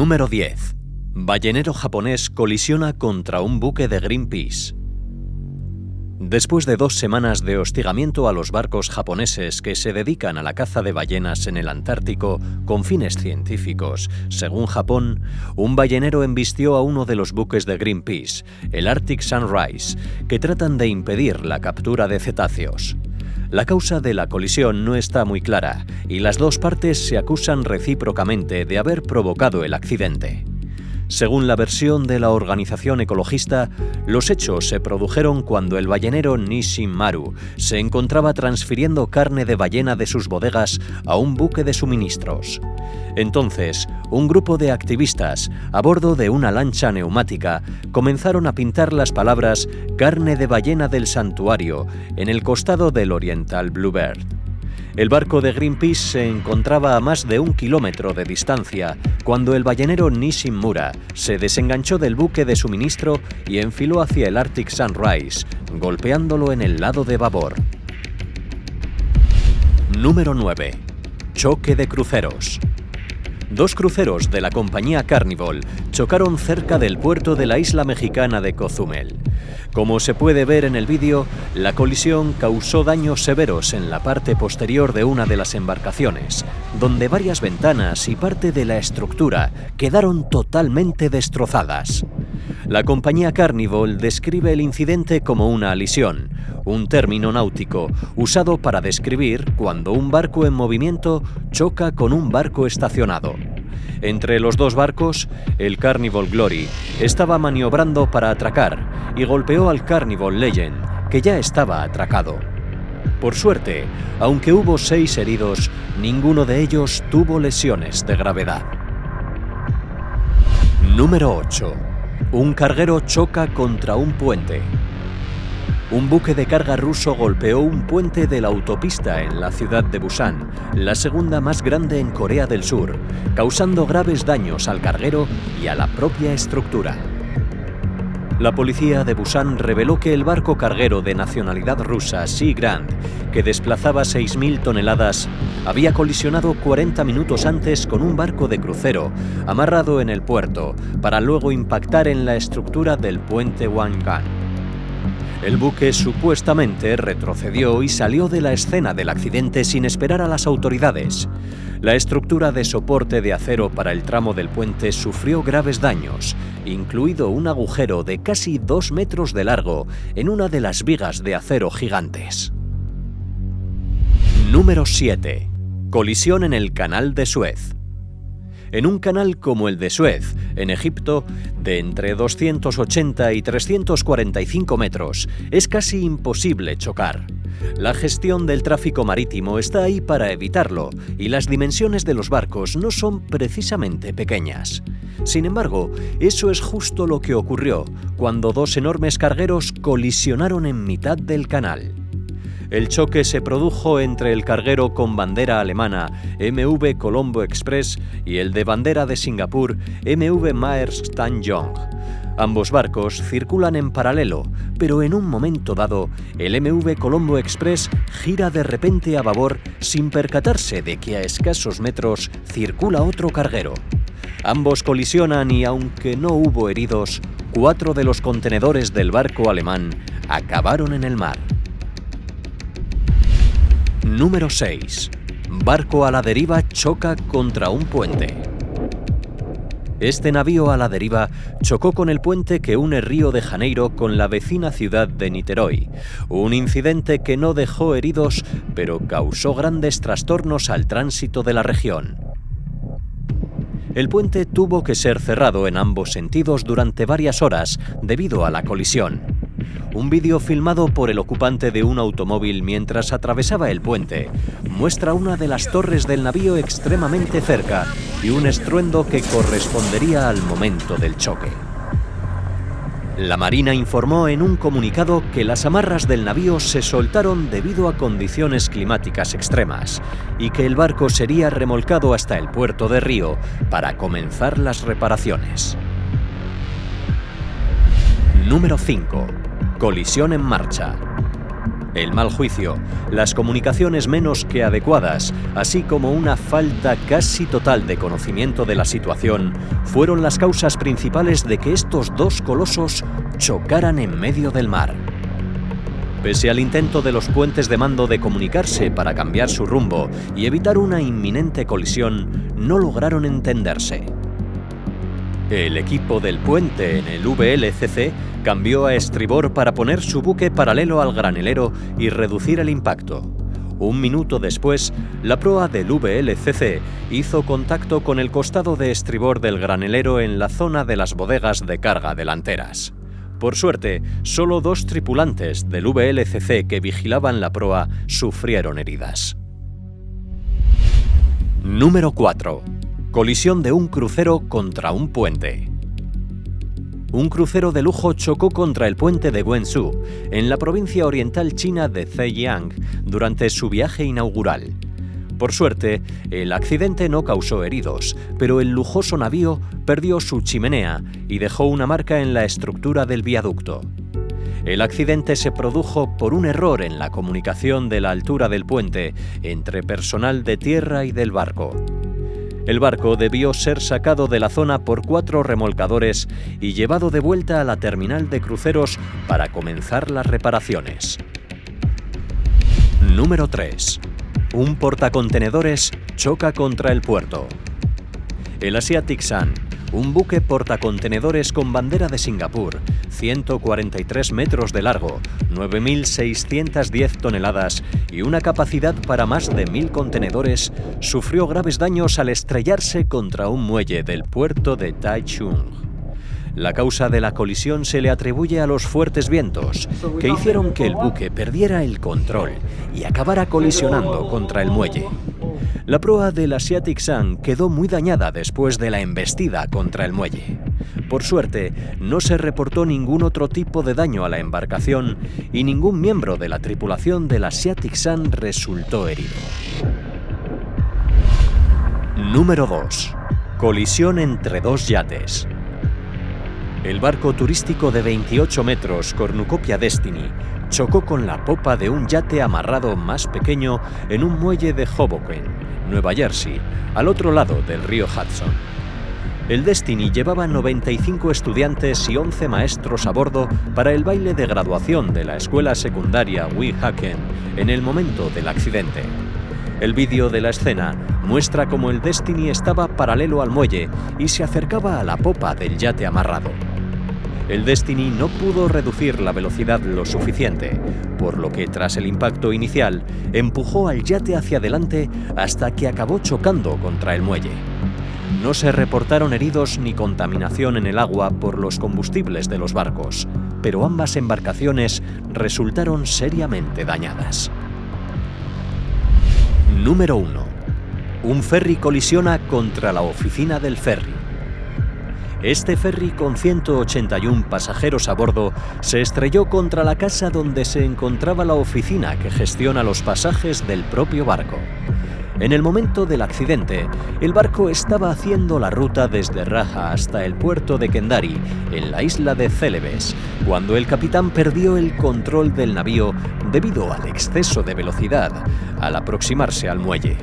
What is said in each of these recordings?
Número 10. Ballenero japonés colisiona contra un buque de Greenpeace. Después de dos semanas de hostigamiento a los barcos japoneses que se dedican a la caza de ballenas en el Antártico con fines científicos, según Japón, un ballenero embistió a uno de los buques de Greenpeace, el Arctic Sunrise, que tratan de impedir la captura de cetáceos. La causa de la colisión no está muy clara y las dos partes se acusan recíprocamente de haber provocado el accidente. Según la versión de la organización ecologista, los hechos se produjeron cuando el ballenero Nishin Maru se encontraba transfiriendo carne de ballena de sus bodegas a un buque de suministros. Entonces, un grupo de activistas, a bordo de una lancha neumática, comenzaron a pintar las palabras carne de ballena del santuario en el costado del Oriental Bluebird. El barco de Greenpeace se encontraba a más de un kilómetro de distancia cuando el ballenero Nishimura se desenganchó del buque de suministro y enfiló hacia el Arctic Sunrise, golpeándolo en el lado de babor. Número 9. Choque de cruceros. Dos cruceros de la compañía Carnival chocaron cerca del puerto de la isla mexicana de Cozumel. Como se puede ver en el vídeo, la colisión causó daños severos en la parte posterior de una de las embarcaciones, donde varias ventanas y parte de la estructura quedaron totalmente destrozadas. La compañía Carnival describe el incidente como una alisión, un término náutico usado para describir cuando un barco en movimiento choca con un barco estacionado. Entre los dos barcos, el Carnival Glory estaba maniobrando para atracar y golpeó al Carnival Legend, que ya estaba atracado. Por suerte, aunque hubo seis heridos, ninguno de ellos tuvo lesiones de gravedad. Número 8. Un carguero choca contra un puente un buque de carga ruso golpeó un puente de la autopista en la ciudad de Busan, la segunda más grande en Corea del Sur, causando graves daños al carguero y a la propia estructura. La policía de Busan reveló que el barco carguero de nacionalidad rusa Sea Grand, que desplazaba 6.000 toneladas, había colisionado 40 minutos antes con un barco de crucero amarrado en el puerto para luego impactar en la estructura del puente Wangan. El buque supuestamente retrocedió y salió de la escena del accidente sin esperar a las autoridades. La estructura de soporte de acero para el tramo del puente sufrió graves daños, incluido un agujero de casi dos metros de largo en una de las vigas de acero gigantes. Número 7. Colisión en el Canal de Suez en un canal como el de Suez, en Egipto, de entre 280 y 345 metros, es casi imposible chocar. La gestión del tráfico marítimo está ahí para evitarlo y las dimensiones de los barcos no son precisamente pequeñas. Sin embargo, eso es justo lo que ocurrió cuando dos enormes cargueros colisionaron en mitad del canal. El choque se produjo entre el carguero con bandera alemana MV Colombo Express y el de bandera de Singapur MV Maersk Tan Yong. Ambos barcos circulan en paralelo, pero en un momento dado, el MV Colombo Express gira de repente a babor sin percatarse de que a escasos metros circula otro carguero. Ambos colisionan y aunque no hubo heridos, cuatro de los contenedores del barco alemán acabaron en el mar. Número 6. Barco a la deriva choca contra un puente. Este navío a la deriva chocó con el puente que une Río de Janeiro con la vecina ciudad de Niterói, un incidente que no dejó heridos, pero causó grandes trastornos al tránsito de la región. El puente tuvo que ser cerrado en ambos sentidos durante varias horas debido a la colisión. Un vídeo filmado por el ocupante de un automóvil mientras atravesaba el puente muestra una de las torres del navío extremadamente cerca y un estruendo que correspondería al momento del choque. La Marina informó en un comunicado que las amarras del navío se soltaron debido a condiciones climáticas extremas y que el barco sería remolcado hasta el puerto de Río para comenzar las reparaciones. Número 5. Colisión en marcha. El mal juicio, las comunicaciones menos que adecuadas, así como una falta casi total de conocimiento de la situación, fueron las causas principales de que estos dos colosos chocaran en medio del mar. Pese al intento de los puentes de mando de comunicarse para cambiar su rumbo y evitar una inminente colisión, no lograron entenderse. El equipo del puente en el VLCC cambió a estribor para poner su buque paralelo al granelero y reducir el impacto. Un minuto después, la proa del VLCC hizo contacto con el costado de estribor del granelero en la zona de las bodegas de carga delanteras. Por suerte, solo dos tripulantes del VLCC que vigilaban la proa sufrieron heridas. Número 4. Colisión de un crucero contra un puente. Un crucero de lujo chocó contra el puente de Guangzhou, en la provincia oriental china de Zhejiang, durante su viaje inaugural. Por suerte, el accidente no causó heridos, pero el lujoso navío perdió su chimenea y dejó una marca en la estructura del viaducto. El accidente se produjo por un error en la comunicación de la altura del puente entre personal de tierra y del barco. El barco debió ser sacado de la zona por cuatro remolcadores y llevado de vuelta a la terminal de cruceros para comenzar las reparaciones. Número 3. Un portacontenedores choca contra el puerto. El Asiatic Sun, un buque portacontenedores con bandera de Singapur, 143 metros de largo, 9.610 toneladas y una capacidad para más de 1.000 contenedores, sufrió graves daños al estrellarse contra un muelle del puerto de Taichung. La causa de la colisión se le atribuye a los fuertes vientos, que hicieron que el buque perdiera el control y acabara colisionando contra el muelle. La proa del Asiatic Sun quedó muy dañada después de la embestida contra el muelle. Por suerte, no se reportó ningún otro tipo de daño a la embarcación y ningún miembro de la tripulación del Asiatic Sun resultó herido. Número 2. Colisión entre dos yates. El barco turístico de 28 metros Cornucopia Destiny chocó con la popa de un yate amarrado más pequeño en un muelle de Hoboken, Nueva Jersey, al otro lado del río Hudson. El Destiny llevaba 95 estudiantes y 11 maestros a bordo para el baile de graduación de la escuela secundaria Weehawken en el momento del accidente. El vídeo de la escena muestra cómo el Destiny estaba paralelo al muelle y se acercaba a la popa del yate amarrado el Destiny no pudo reducir la velocidad lo suficiente, por lo que tras el impacto inicial empujó al yate hacia adelante hasta que acabó chocando contra el muelle. No se reportaron heridos ni contaminación en el agua por los combustibles de los barcos, pero ambas embarcaciones resultaron seriamente dañadas. Número 1. Un ferry colisiona contra la oficina del ferry. Este ferry con 181 pasajeros a bordo se estrelló contra la casa donde se encontraba la oficina que gestiona los pasajes del propio barco. En el momento del accidente, el barco estaba haciendo la ruta desde Raja hasta el puerto de Kendari, en la isla de Celebes, cuando el capitán perdió el control del navío debido al exceso de velocidad al aproximarse al muelle.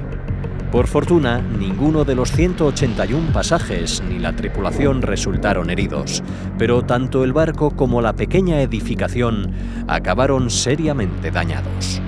Por fortuna, ninguno de los 181 pasajes ni la tripulación resultaron heridos, pero tanto el barco como la pequeña edificación acabaron seriamente dañados.